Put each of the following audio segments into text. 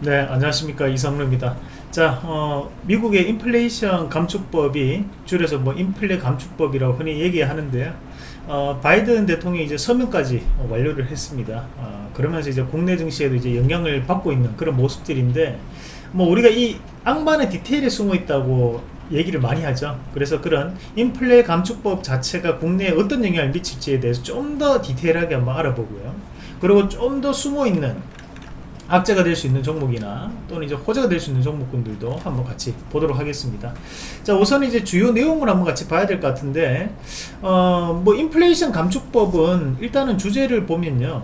네 안녕하십니까. 이성루입니다. 자 어, 미국의 인플레이션 감축법이 줄여서 뭐 인플레 감축법이라고 흔히 얘기하는데요. 어, 바이든 대통령이 이제 서명까지 완료를 했습니다. 어, 그러면서 이제 국내 증시에도 이제 영향을 받고 있는 그런 모습들인데 뭐 우리가 이 악마는 디테일에 숨어 있다고 얘기를 많이 하죠. 그래서 그런 인플레 감축법 자체가 국내에 어떤 영향을 미칠지에 대해서 좀 더 디테일하게 한번 알아보고요. 그리고 좀 더 숨어있는 악재가 될 수 있는 종목이나 또는 이제 호재가 될 수 있는 종목군들도 한번 같이 보도록 하겠습니다. 자, 우선 이제 주요 내용을 한번 같이 봐야 될 것 같은데, 어, 뭐, 인플레이션 감축법은 일단은 주제를 보면요.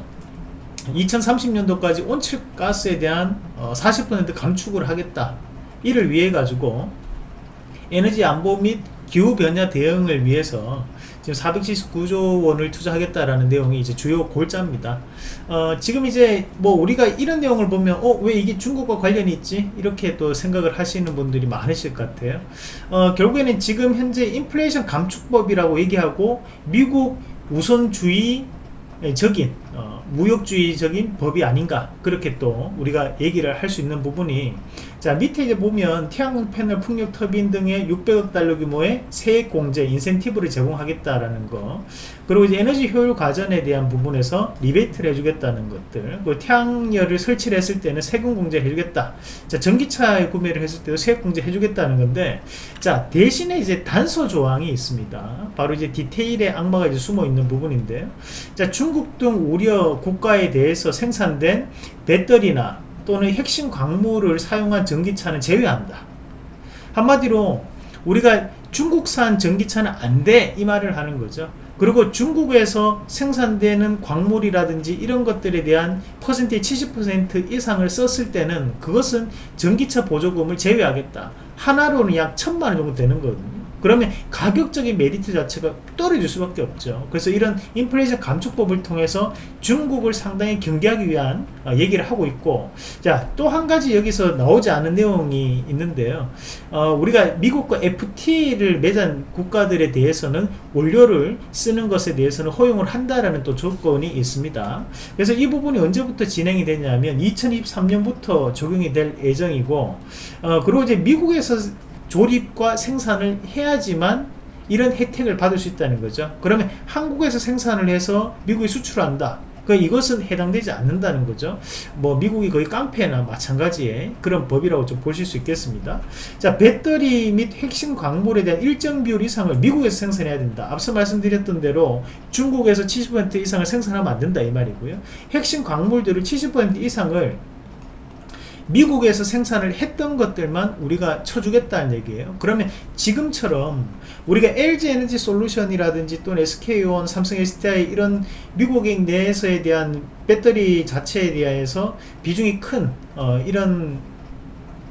2030년도까지 온실가스에 대한 어, 40% 감축을 하겠다. 이를 위해 가지고 에너지 안보 및 기후 변화 대응을 위해서 지금 479조 원을 투자하겠다라는 내용이 이제 주요 골자입니다. 어, 지금 이제 뭐 우리가 이런 내용을 보면 어, 왜 이게 중국과 관련이 있지? 이렇게 또 생각을 하시는 분들이 많으실 것 같아요. 어, 결국에는 지금 현재 인플레이션 감축법이라고 얘기하고 미국 우선주의 적인 어, 무역주의적인 법이 아닌가 그렇게 또 우리가 얘기를 할 수 있는 부분이 자 밑에 이제 보면 태양광 패널 풍력 터빈 등의 600억 달러 규모의 세액 공제 인센티브를 제공하겠다라는 거. 그리고 이제 에너지 효율 과전에 대한 부분에서 리베이트를 해주겠다는 것들. 그리고 태양열을 설치를 했을 때는 세금 공제 해주겠다. 자 전기차 구매를 했을 때도 세액 공제 해주겠다는 건데 자 대신에 이제 단서 조항이 있습니다. 바로 이제 디테일의 악마가 이제 숨어 있는 부분인데요 자 중국 등 우려 국가에 대해서 생산된 배터리나 또는 핵심 광물을 사용한 전기차는 제외한다. 한마디로 우리가 중국산 전기차는 안 돼 이 말을 하는 거죠. 그리고 중국에서 생산되는 광물이라든지 이런 것들에 대한 퍼센트의 70% 이상을 썼을 때는 그것은 전기차 보조금을 제외하겠다. 하나로는 약 천만 원 정도 되는 거거든요. 그러면 가격적인 메리트 자체가 떨어질 수밖에 없죠. 그래서 이런 인플레이션 감축법을 통해서 중국을 상당히 경계하기 위한 어, 얘기를 하고 있고 자또 한 가지 여기서 나오지 않은 내용이 있는데요. 어, 우리가 미국과 FT를 맺은 국가들에 대해서는 원료를 쓰는 것에 대해서는 허용을 한다라는 또 조건이 있습니다. 그래서 이 부분이 언제부터 진행이 되냐면 2023년부터 적용이 될 예정이고 어, 그리고 이제 미국에서 조립과 생산을 해야지만 이런 혜택을 받을 수 있다는 거죠 그러면 한국에서 생산을 해서 미국에 수출한다 그 이것은 해당되지 않는다는 거죠. 뭐 미국이 거의 깡패나 마찬가지의 그런 법이라고 좀 보실 수 있겠습니다. 자 배터리 및 핵심 광물에 대한 일정 비율 이상을 미국에서 생산해야 된다. 앞서 말씀드렸던 대로 중국에서 70% 이상을 생산하면 안 된다 이 말이고요. 핵심 광물들을 70% 이상을 미국에서 생산을 했던 것들만 우리가 쳐주겠다는 얘기예요. 그러면 지금처럼 우리가 LG 에너지 솔루션이라든지 또는 SK온, 삼성 SDI 이런 미국인 내에서에 대한 배터리 자체에 대해서 비중이 큰 어, 이런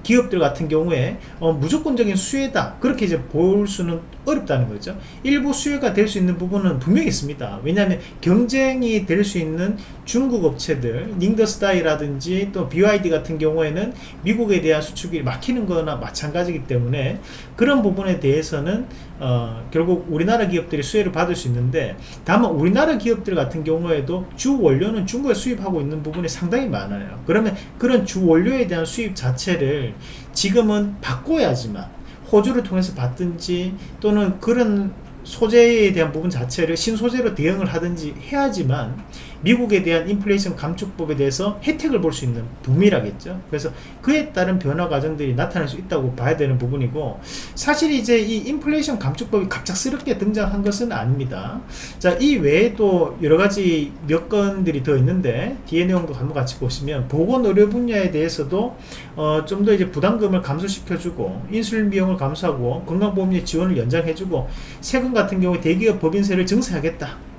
기업들 같은 경우에 어, 무조건적인 수혜다. 그렇게 이제 볼 수는 어렵다는 거죠. 일부 수혜가 될 수 있는 부분은 분명히 있습니다. 왜냐하면 경쟁이 될 수 있는 중국 업체들 닝더스타이라든지 또 BYD 같은 경우에는 미국에 대한 수출이 막히는 거나 마찬가지이기 때문에 그런 부분에 대해서는 어, 결국 우리나라 기업들이 수혜를 받을 수 있는데 다만 우리나라 기업들 같은 경우에도 주 원료는 중국에 수입하고 있는 부분이 상당히 많아요. 그러면 그런 주 원료에 대한 수입 자체를 지금은 바꿔야지만 호주를 통해서 받든지 또는 그런 소재에 대한 부분 자체를 신소재로 대응을 하든지 해야지만 미국에 대한 인플레이션 감축법에 대해서 혜택을 볼 수 있는 붐이라겠죠. 그래서 그에 따른 변화 과정들이 나타날 수 있다고 봐야 되는 부분이고 사실 이제 이 인플레이션 감축법이 갑작스럽게 등장한 것은 아닙니다. 자이 외에도 여러가지 몇 건들이 더 있는데 뒤에 내용도 한번 같이 보시면 보건의료 분야에 대해서도 어, 좀 더 이제 부담금을 감소시켜주고 인슐린 비용을 감소하고 건강보험료 지원을 연장해주고 세금 같은 경우에 대기업 법인세를 증세하겠다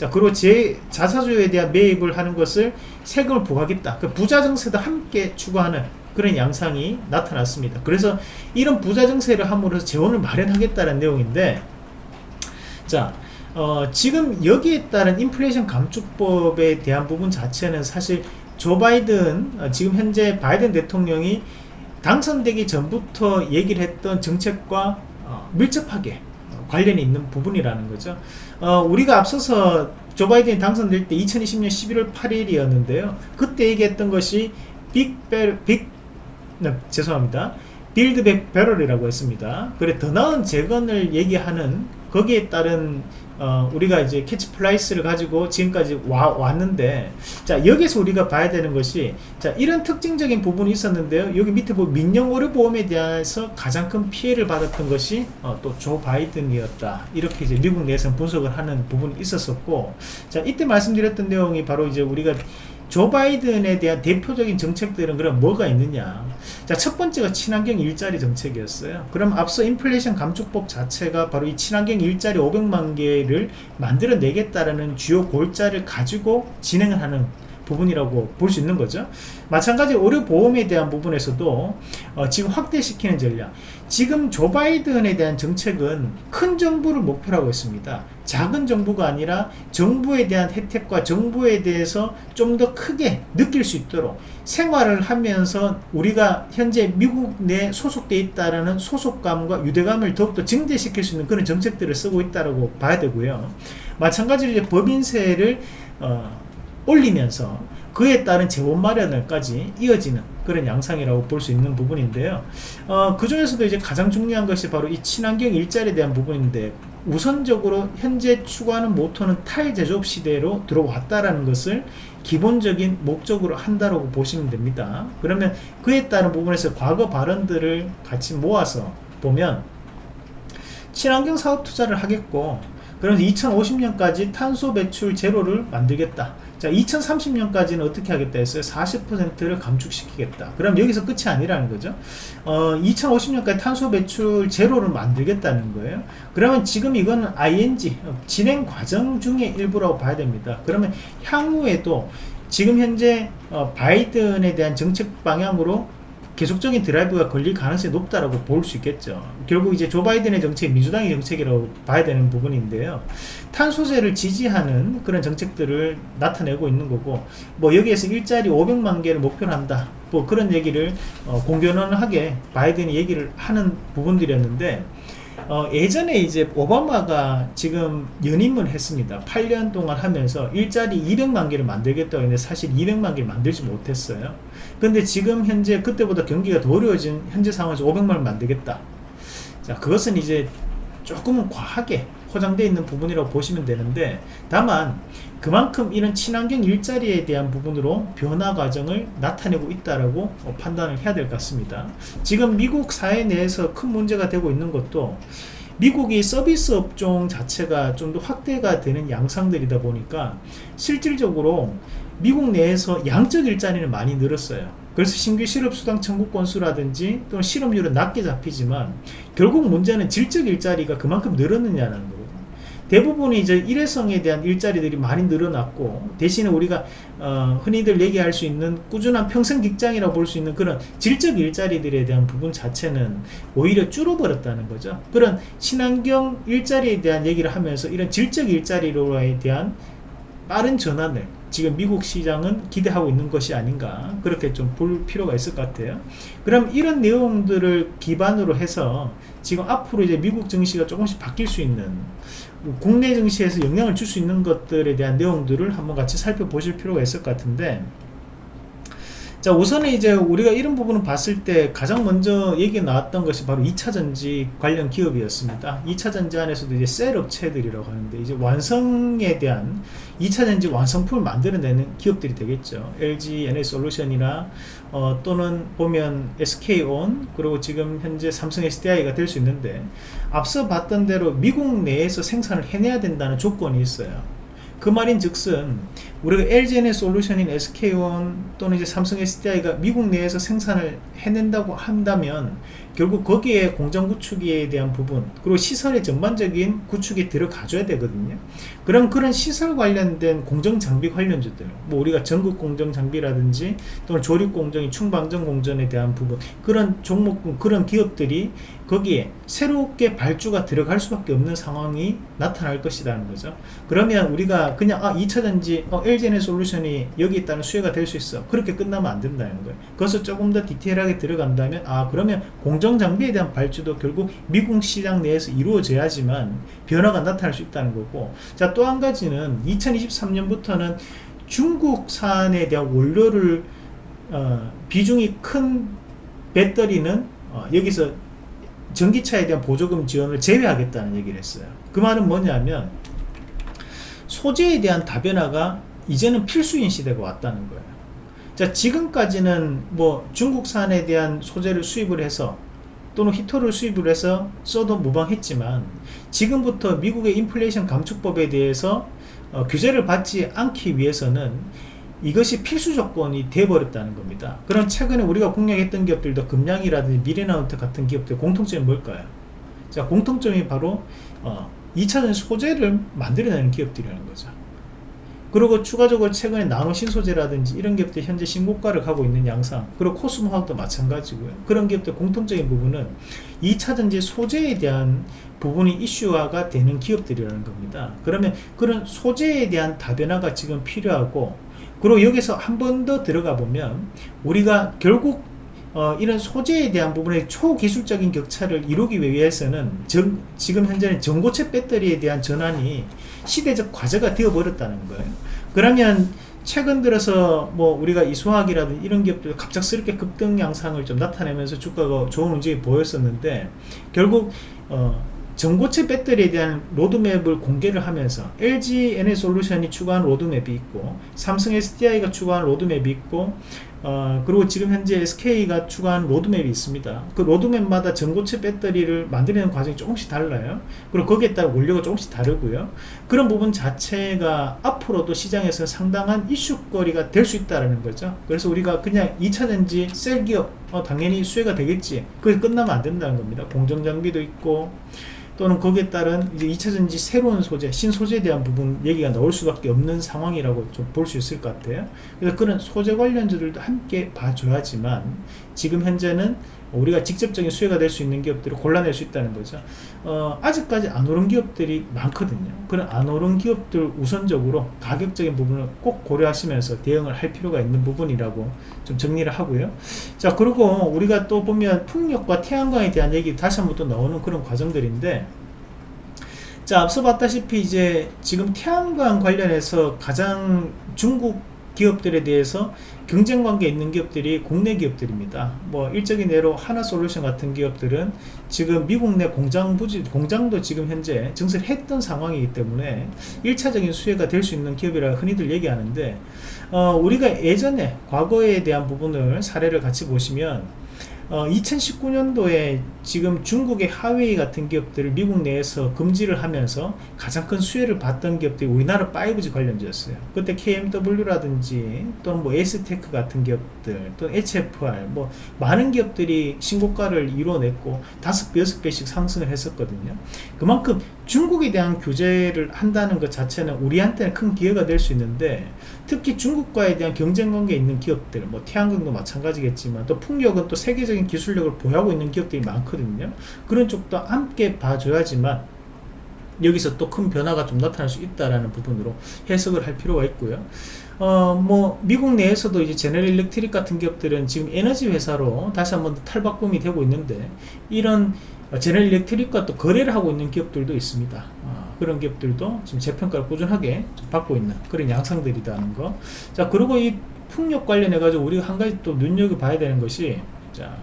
자 그리고 제 자사주에 대한 매입을 하는 것을 세금을 부과하겠다. 그 부자 증세도 함께 추구하는 그런 양상이 나타났습니다. 그래서 이런 부자 증세를 함으로써 재원을 마련하겠다는 내용인데 자 어, 지금 여기에 따른 인플레이션 감축법에 대한 부분 자체는 사실 조 바이든 어, 지금 현재 바이든 대통령이 당선되기 전부터 얘기를 했던 정책과 어, 밀접하게 관련이 있는 부분이라는 거죠 어, 우리가 앞서서 조 바이든이 당선될 때 2020년 11월 8일이었는데요 그때 얘기했던 것이 빅베 빅 네, 죄송합니다. Build Back Better라고 했습니다. 그래 더 나은 재건을 얘기하는 거기에 따른 어, 우리가 이제 캐치프레이즈를 가지고 지금까지 와, 왔는데 자 여기서 우리가 봐야 되는 것이 자 이런 특징적인 부분이 있었는데요. 여기 밑에 보면 민영 의료 보험에 대해서 가장 큰 피해를 받았던 것이 어, 또 조 바이든이었다. 이렇게 이제 미국 내에서 분석을 하는 부분이 있었었고 자 이때 말씀드렸던 내용이 바로 이제 우리가 조 바이든에 대한 대표적인 정책들은 그럼 뭐가 있느냐? 자 첫 번째가 친환경 일자리 정책이었어요. 그럼 앞서 인플레이션 감축법 자체가 바로 이 친환경 일자리 500만 개를 만들어 내겠다라는 주요 골자를 가지고 진행을 하는 부분이라고 볼 수 있는 거죠. 마찬가지 의료보험에 대한 부분에서도 어, 지금 확대시키는 전략. 지금 조 바이든에 대한 정책은 큰 정부를 목표로 하고 있습니다 작은 정부가 아니라 정부에 대한 혜택과 정부에 대해서 좀 더 크게 느낄 수 있도록 생활을 하면서 우리가 현재 미국 내 소속돼 있다라는 소속감과 유대감을 더욱더 증대시킬 수 있는 그런 정책들을 쓰고 있다고 봐야 되고요 마찬가지로 이제 법인세를 어, 올리면서 그에 따른 재원 마련을까지 이어지는 그런 양상이라고 볼 수 있는 부분인데요. 어, 그 중에서도 이제 가장 중요한 것이 바로 이 친환경 일자리에 대한 부분인데 우선적으로 현재 추구하는 모토는 탈제조업 시대로 들어왔다라는 것을 기본적인 목적으로 한다고 보시면 됩니다. 그러면 그에 따른 부분에서 과거 발언들을 같이 모아서 보면 친환경 사업 투자를 하겠고 그러면 2050년까지 탄소 배출 제로를 만들겠다. 자 2030년까지는 어떻게 하겠다 했어요? 40%를 감축시키겠다. 그럼 여기서 끝이 아니라는 거죠. 어, 2050년까지 탄소 배출 제로를 만들겠다는 거예요. 그러면 지금 이거는 ING 진행 과정 중의 일부라고 봐야 됩니다. 그러면 향후에도 지금 현재 어, 바이든에 대한 정책 방향으로 계속적인 드라이브가 걸릴 가능성이 높다라고 볼 수 있겠죠. 결국 이제 조 바이든의 정책, 민주당의 정책이라고 봐야 되는 부분인데요. 탄소세를 지지하는 그런 정책들을 나타내고 있는 거고, 뭐 여기에서 일자리 500만 개를 목표로 한다. 뭐 그런 얘기를 어, 공견하게 바이든이 얘기를 하는 부분들이었는데, 어, 예전에 이제 오바마가 지금 연임을 했습니다. 8년 동안 하면서 일자리 200만 개를 만들겠다고 했는데 사실 200만 개를 만들지 못했어요. 근데 지금 현재 그때보다 경기가 더 어려워진 현재 상황에서 500만 을 만들겠다. 자, 그것은 이제 조금은 과하게 포장되어 있는 부분이라고 보시면 되는데 다만 그만큼 이런 친환경 일자리에 대한 부분으로 변화 과정을 나타내고 있다라고 판단을 해야 될 것 같습니다. 지금 미국 사회 내에서 큰 문제가 되고 있는 것도 미국이 서비스 업종 자체가 좀 더 확대가 되는 양상들이다 보니까 실질적으로 미국 내에서 양적 일자리는 많이 늘었어요. 그래서 신규 실업수당 청구 건수라든지 또는 실업률은 낮게 잡히지만 결국 문제는 질적 일자리가 그만큼 늘었느냐는 거거든요. 대부분이 이제 일회성에 대한 일자리들이 많이 늘어났고 대신에 우리가 어, 흔히들 얘기할 수 있는 꾸준한 평생 직장이라고 볼 수 있는 그런 질적 일자리들에 대한 부분 자체는 오히려 줄어버렸다는 거죠. 그런 친환경 일자리에 대한 얘기를 하면서 이런 질적 일자리로에 대한 빠른 전환을 지금 미국 시장은 기대하고 있는 것이 아닌가 그렇게 좀 볼 필요가 있을 것 같아요 그럼 이런 내용들을 기반으로 해서 지금 앞으로 이제 미국 증시가 조금씩 바뀔 수 있는 국내 증시에서 영향을 줄 수 있는 것들에 대한 내용들을 한번 같이 살펴보실 필요가 있을 것 같은데 자 우선은 이제 우리가 이런 부분을 봤을 때 가장 먼저 얘기 나왔던 것이 바로 2차전지 관련 기업이었습니다. 2차전지 안에서도 이제 셀 업체들이라고 하는데 이제 완성에 대한 2차전지 완성품을 만들어내는 기업들이 되겠죠. LG NS솔루션이나 어, 또는 보면 SK온 그리고 지금 현재 삼성 SDI가 될 수 있는데 앞서 봤던 대로 미국 내에서 생산을 해내야 된다는 조건이 있어요. 그 말인 즉슨 우리가 LGN의 솔루션인 SK온 또는 이제 삼성 SDI가 미국 내에서 생산을 해낸다고 한다면 결국 거기에 공장 구축에 대한 부분 그리고 시설의 전반적인 구축이 들어가줘야 되거든요. 그럼 그런 시설 관련된 공정 장비 관련주들 뭐 우리가 전국 공정 장비라든지 또는 조립 공정이 충방전 공정에 대한 부분 그런 종목 그런 기업들이 거기에 새롭게 발주가 들어갈 수밖에 없는 상황이 나타날 것이라는 거죠. 그러면 우리가 그냥 아 2차전지 어, LGN의 솔루션이 여기 있다는 수혜가 될 수 있어. 그렇게 끝나면 안 된다는 거예요. 그것을 조금 더 디테일하게 들어간다면 아 그러면 공정 장비에 대한 발주도 결국 미국 시장 내에서 이루어져야지만 변화가 나타날 수 있다는 거고 자 또 한 가지는 2023년부터는 중국산에 대한 원료를 어, 비중이 큰 배터리는 어, 여기서 전기차에 대한 보조금 지원을 제외하겠다는 얘기를 했어요. 그 말은 뭐냐면 소재에 대한 다변화가 이제는 필수인 시대가 왔다는 거예요. 자, 지금까지는 뭐 중국산에 대한 소재를 수입을 해서 또는 히터를 수입을 해서 써도 무방했지만 지금부터 미국의 인플레이션 감축법에 대해서 어, 규제를 받지 않기 위해서는 이것이 필수 조건이 되어버렸다는 겁니다. 그럼 최근에 우리가 공략했던 기업들도 금량이라든지 미래나운트 같은 기업들 공통점이 뭘까요? 자, 공통점이 바로 어, 2차전 소재를 만들어내는 기업들이라는 거죠. 그리고 추가적으로 최근에 나노 신소재라든지 이런 기업들 현재 신고가를 가고 있는 양상 그리고 코스모화학도 마찬가지고요. 그런 기업들 공통적인 부분은 2차전지 소재에 대한 부분이 이슈화가 되는 기업들이라는 겁니다. 그러면 그런 소재에 대한 다변화가 지금 필요하고 그리고 여기서 한 번 더 들어가 보면 우리가 결국 어, 이런 소재에 대한 부분의 초기술적인 격차를 이루기 위해서는 정, 지금 현재는 전고체 배터리에 대한 전환이 시대적 과제가 되어버렸다는 거예요. 그러면 최근 들어서 뭐 우리가 이소학이라든 이런 기업들 갑작스럽게 급등 양상을 좀 나타내면서 주가가 좋은 움직임이 보였었는데 결국 어, 전고체 배터리에 대한 로드맵을 공개를 하면서 LG 에너지솔루션이 추구한 로드맵이 있고 삼성 SDI가 추구한 로드맵이 있고 어, 그리고 지금 현재 SK가 추구한 로드맵이 있습니다. 그 로드맵마다 전고체 배터리를 만드는 과정이 조금씩 달라요. 그리고 거기에 따라 원료가 조금씩 다르고요. 그런 부분 자체가 앞으로도 시장에서 상당한 이슈거리가 될 수 있다는 거죠. 그래서 우리가 그냥 2차전지 셀 기업 어, 당연히 수혜가 되겠지. 그게 끝나면 안 된다는 겁니다. 공정장비도 있고 또는 거기에 따른 이제 2차전지 새로운 소재, 신소재에 대한 부분 얘기가 나올 수밖에 없는 상황이라고 좀 볼 수 있을 것 같아요. 그래서 그런 소재 관련주들도 함께 봐줘야지만 지금 현재는 우리가 직접적인 수혜가 될 수 있는 기업들을 골라낼 수 있다는 거죠. 어, 아직까지 안 오른 기업들이 많거든요. 그런 안 오른 기업들 우선적으로 가격적인 부분을 꼭 고려하시면서 대응을 할 필요가 있는 부분이라고 좀 정리를 하고요. 자, 그리고 우리가 또 보면 풍력과 태양광에 대한 얘기 다시 한번 또 나오는 그런 과정들인데 자, 앞서 봤다시피 이제 지금 태양광 관련해서 가장 중국 기업들에 대해서 경쟁 관계 있는 기업들이 국내 기업들입니다. 뭐 일적인 예로 한화솔루션 같은 기업들은 지금 미국 내 공장 부지 공장도 지금 현재 증설을 했던 상황이기 때문에 1차적인 수혜가 될 수 있는 기업이라 흔히들 얘기하는데 어, 우리가 예전에 과거에 대한 부분을 사례를 같이 보시면 어, 2019년도에 지금 중국의 화웨이 같은 기업들을 미국 내에서 금지를 하면서 가장 큰 수혜를 봤던 기업들이 우리나라 5G 관련주였어요. 그때 KMW라든지 또는 뭐 에이스테크 같은 기업들 또 HFR 뭐 많은 기업들이 신고가를 이뤄냈고 다섯 배 여섯 배씩 상승을 했었거든요. 그만큼 중국에 대한 규제를 한다는 것 자체는 우리한테는 큰 기회가 될 수 있는데 특히 중국과에 대한 경쟁 관계에 있는 기업들 뭐 태양광도 마찬가지겠지만 또 풍력은 또 세계적인 기술력을 보유하고 있는 기업들이 많거든요 그런 쪽도 함께 봐줘야지만 여기서 또 큰 변화가 좀 나타날 수 있다라는 부분으로 해석을 할 필요가 있고요. 어, 뭐, 미국 내에서도 이제 제네럴 일렉트릭 같은 기업들은 지금 에너지 회사로 다시 한번 탈바꿈이 되고 있는데, 이런 제네럴 일렉트릭과 또 거래를 하고 있는 기업들도 있습니다. 어, 그런 기업들도 지금 재평가를 꾸준하게 받고 있는 그런 양상들이라는 거. 자, 그리고 이 풍력 관련해가지고 우리가 한 가지 또 눈여겨봐야 되는 것이, 자,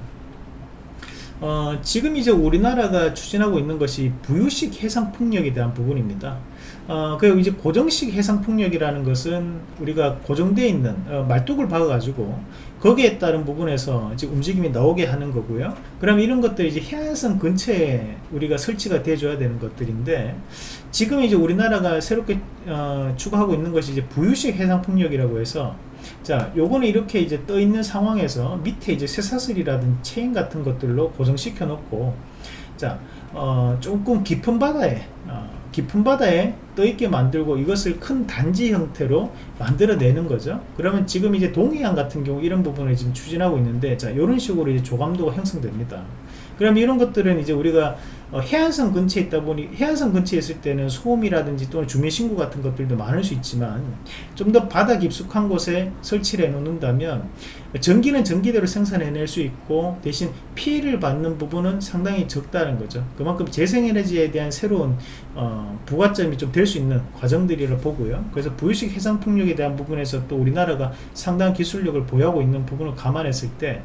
어, 지금 이제 우리나라가 추진하고 있는 것이 부유식 해상 풍력에 대한 부분입니다. 어, 그리고 이제 고정식 해상 풍력이라는 것은 우리가 고정되어 있는 어, 말뚝을 박아가지고 거기에 따른 부분에서 이제 움직임이 나오게 하는 거고요. 그럼 이런 것들이 이제 해안선 근처에 우리가 설치가 돼줘야 되는 것들인데 지금 이제 우리나라가 새롭게 어, 추가하고 있는 것이 이제 부유식 해상 풍력이라고 해서 자 요거는 이렇게 이제 떠 있는 상황에서 밑에 이제 쇠사슬이라든 체인 같은 것들로 고정시켜 놓고 자 어, 조금 깊은 바다에 어, 깊은 바다에 떠있게 만들고 이것을 큰 단지 형태로 만들어내는 거죠. 그러면 지금 이제 동해안 같은 경우 이런 부분을 지금 추진하고 있는데 자 이런 식으로 이제 조감도가 형성됩니다. 그럼 이런 것들은 이제 우리가 어, 해안선 근처에 있다 보니 해안선 근처에 있을 때는 소음이라든지 또는 주민신고 같은 것들도 많을 수 있지만 좀 더 바다 깊숙한 곳에 설치를 해 놓는다면 전기는 전기대로 생산해낼 수 있고 대신 피해를 받는 부분은 상당히 적다는 거죠. 그만큼 재생에너지에 대한 새로운 어, 부가점이 좀 될 수 있는 과정들이라 보고요. 그래서 부유식 해상풍력에 대한 부분에서 또 우리나라가 상당한 기술력을 보유하고 있는 부분을 감안했을 때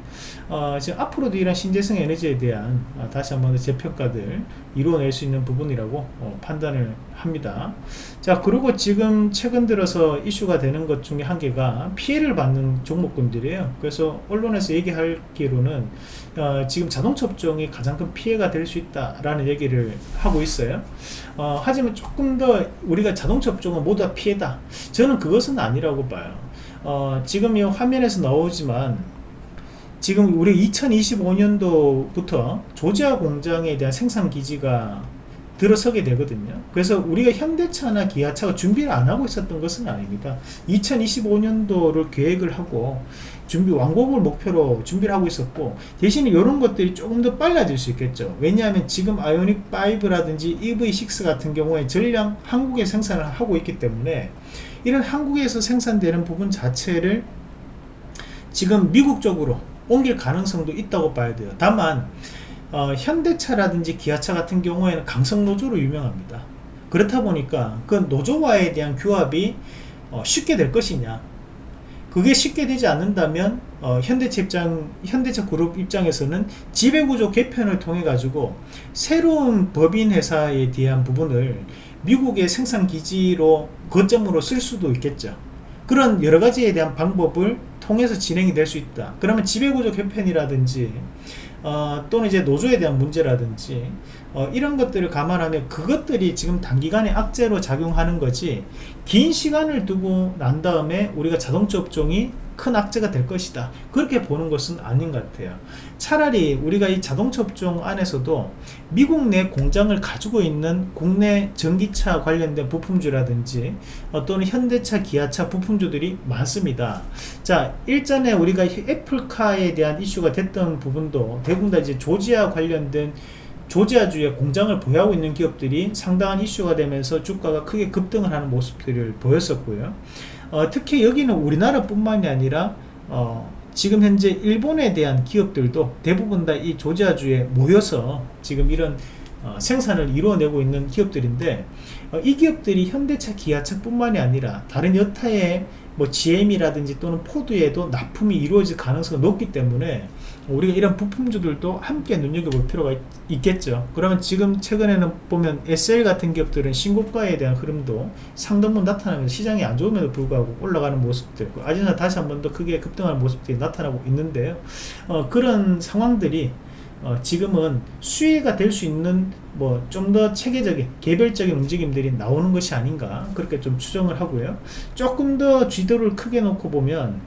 어, 지금 앞으로도 이런 신재생 에너지에 대한 어, 다시 한번 재평가들 이루어낼 수 있는 부분이라고 어, 판단을 합니다. 자 그리고 지금 최근 들어서 이슈가 되는 것 중에 한 개가 피해를 받는 종목군들이에요. 그래서 언론에서 얘기하기로는 어, 지금 자동차 업종이 가장 큰 피해가 될 수 있다라는 얘기를 하고 있어요. 어, 하지만 조금 더 우리가 자동차 업종은 모두 다 피해다. 저는 그것은 아니라고 봐요. 어, 지금 이 화면에서 나오지만 지금 우리 2025년도부터 조지아 공장에 대한 생산 기지가 들어서게 되거든요. 그래서 우리가 현대차나 기아차가 준비를 안 하고 있었던 것은 아닙니다. 2025년도를 계획을 하고 준비 완공을 목표로 준비를 하고 있었고 대신에 이런 것들이 조금 더 빨라질 수 있겠죠. 왜냐하면 지금 아이오닉 5라든지 EV6 같은 경우에 전량 한국에 생산을 하고 있기 때문에 이런 한국에서 생산되는 부분 자체를 지금 미국 쪽으로 옮길 가능성도 있다고 봐야 돼요. 다만 어, 현대차라든지 기아차 같은 경우에는 강성 노조로 유명합니다. 그렇다 보니까 그 노조와에 대한 규합이 어, 쉽게 될 것이냐? 그게 쉽게 되지 않는다면 어, 현대차 입장 현대차 그룹 입장에서는 지배구조 개편을 통해 가지고 새로운 법인 회사에 대한 부분을 미국의 생산 기지로 거점으로 쓸 수도 있겠죠. 그런 여러 가지에 대한 방법을 통해서 진행이 될 수 있다. 그러면 지배구조 개편이라든지 어, 또는 이제 노조에 대한 문제라든지 어, 이런 것들을 감안하면 그것들이 지금 단기간에 악재로 작용하는 거지 긴 시간을 두고 난 다음에 우리가 자동차 업종이 큰 악재가 될 것이다. 그렇게 보는 것은 아닌 것 같아요. 차라리 우리가 이 자동차 업종 안에서도 미국 내 공장을 가지고 있는 국내 전기차 관련된 부품주라든지 어, 또는 현대차 기아차 부품주들이 많습니다. 자 일전에 우리가 애플카에 대한 이슈가 됐던 부분도 대부분 다 이제 조지아 관련된 조지아주에 공장을 보유하고 있는 기업들이 상당한 이슈가 되면서 주가가 크게 급등을 하는 모습들을 보였었고요 어, 특히 여기는 우리나라 뿐만이 아니라 어, 지금 현재 일본에 대한 기업들도 대부분 다 이 조지아주에 모여서 지금 이런 어, 생산을 이루어내고 있는 기업들인데 어, 이 기업들이 현대차 기아차 뿐만이 아니라 다른 여타의 뭐 GM이라든지 또는 포드에도 납품이 이루어질 가능성이 높기 때문에 우리가 이런 부품주들도 함께 눈여겨볼 필요가 있, 겠죠. 그러면 지금 최근에는 보면 SL 같은 기업들은 신고가에 대한 흐름도 상당분 나타나면서 시장이 안 좋음에도 불구하고 올라가는 모습도 있고 아직은 다시 한 번 더 크게 급등하는 모습들이 나타나고 있는데요. 어, 그런 상황들이 어, 지금은 수혜가 될 수 있는 뭐 좀 더 체계적인 개별적인 움직임들이 나오는 것이 아닌가 그렇게 좀 추정을 하고요. 조금 더 쥐도를 크게 놓고 보면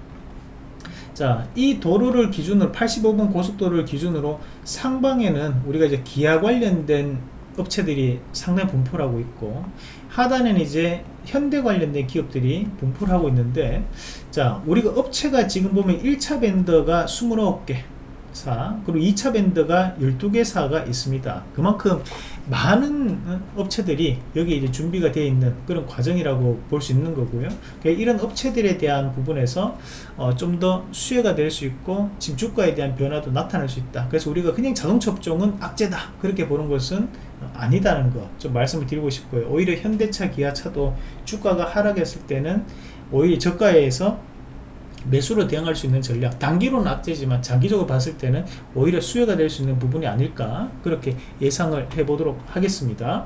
자, 이 도로를 기준으로 85번 고속도로를 기준으로 상방에는 우리가 이제 기아 관련된 업체들이 상당히 분포를 하고 있고 하단에는 이제 현대 관련된 기업들이 분포를 하고 있는데 자 우리가 업체가 지금 보면 1차 밴더가 29개 사 그리고 2차 밴드가 12개 사가 있습니다. 그만큼 많은 업체들이 여기 이제 준비가 되어 있는 그런 과정이라고 볼 수 있는 거고요. 그러니까 이런 업체들에 대한 부분에서 어, 좀 더 수혜가 될 수 있고 지금 주가에 대한 변화도 나타날 수 있다. 그래서 우리가 그냥 자동차 업종은 악재다. 그렇게 보는 것은 아니다는 거 좀 말씀을 드리고 싶고요. 오히려 현대차 기아차도 주가가 하락했을 때는 오히려 저가에서 매수로 대응할 수 있는 전략 단기로는 악재지만 장기적으로 봤을 때는 오히려 수혜가 될 수 있는 부분이 아닐까 그렇게 예상을 해 보도록 하겠습니다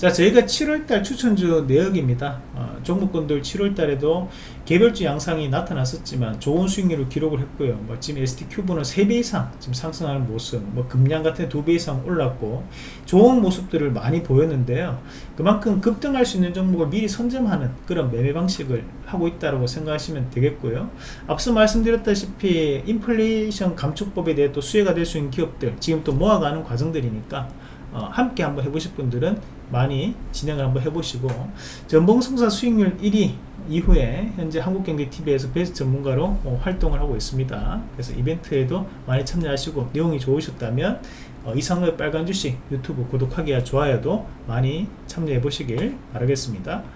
자 저희가 7월달 추천주 내역입니다. 어, 종목군들 7월달에도 개별주 양상이 나타났었지만 좋은 수익률을 기록을 했고요. 뭐 지금 ST큐브는 3배 이상 지금 상승하는 모습 뭐 금량 같은 2배 이상 올랐고 좋은 모습들을 많이 보였는데요. 그만큼 급등할 수 있는 종목을 미리 선점하는 그런 매매 방식을 하고 있다고 생각하시면 되겠고요. 앞서 말씀드렸다시피 인플레이션 감축법에 대해 또 수혜가 될 수 있는 기업들 지금 또 모아가는 과정들이니까 어, 함께 한번 해보실 분들은 많이 진행을 한번 해보시고 전봉성사 수익률 1위 이후에 현재 한국경제TV에서 베스트 전문가로 어, 활동을 하고 있습니다. 그래서 이벤트에도 많이 참여하시고 내용이 좋으셨다면 어, 이상로의 빨간 주식 유튜브 구독하기와 좋아요도 많이 참여해 보시길 바라겠습니다